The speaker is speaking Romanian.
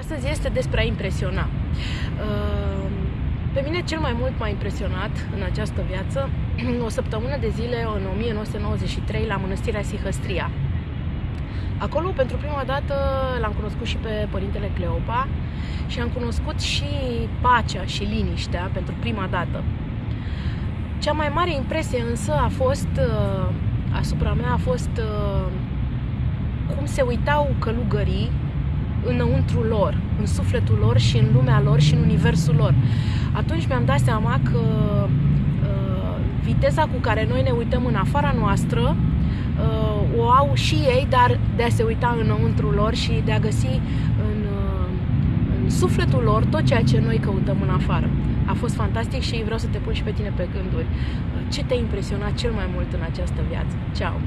Astăzi este despre a impresiona. Uh, pe mine cel mai mult m-a impresionat în această viață o săptămână de zile în 1993 la Mănăstirea Sihăstria. Acolo, pentru prima dată, l-am cunoscut și pe Părintele Cleopa și am cunoscut și pacea și liniștea pentru prima dată. Cea mai mare impresie însă a fost, uh, asupra mea, a fost uh, cum se uitau călugării înăuntru lor, în sufletul lor și în lumea lor și în universul lor. Atunci mi-am dat seama că uh, viteza cu care noi ne uităm în afara noastră uh, o au și ei, dar de a se uita înăuntru lor și de a găsi în, uh, în sufletul lor tot ceea ce noi căutăm în afară. A fost fantastic și vreau să te pun și pe tine pe gânduri. Ce te-a impresionat cel mai mult în această viață? Ceau!